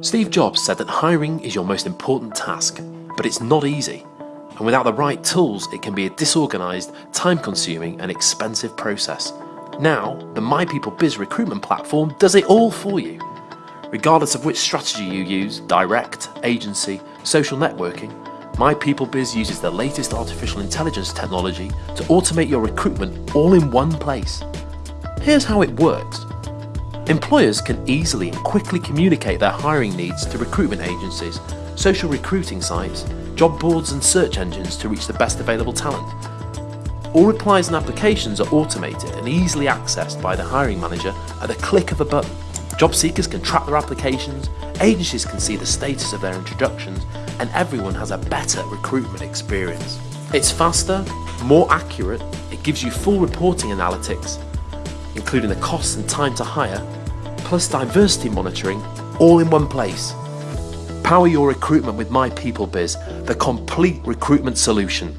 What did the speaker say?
Steve Jobs said that hiring is your most important task, but it's not easy. And without the right tools, it can be a disorganised, time consuming, and expensive process. Now, the MyPeopleBiz recruitment platform does it all for you. Regardless of which strategy you use direct, agency, social networking MyPeopleBiz uses the latest artificial intelligence technology to automate your recruitment all in one place. Here's how it works. Employers can easily and quickly communicate their hiring needs to recruitment agencies, social recruiting sites, job boards and search engines to reach the best available talent. All replies and applications are automated and easily accessed by the hiring manager at the click of a button. Job seekers can track their applications, agencies can see the status of their introductions, and everyone has a better recruitment experience. It's faster, more accurate, it gives you full reporting analytics, including the costs and time to hire, plus diversity monitoring, all in one place. Power your recruitment with MyPeopleBiz, the complete recruitment solution.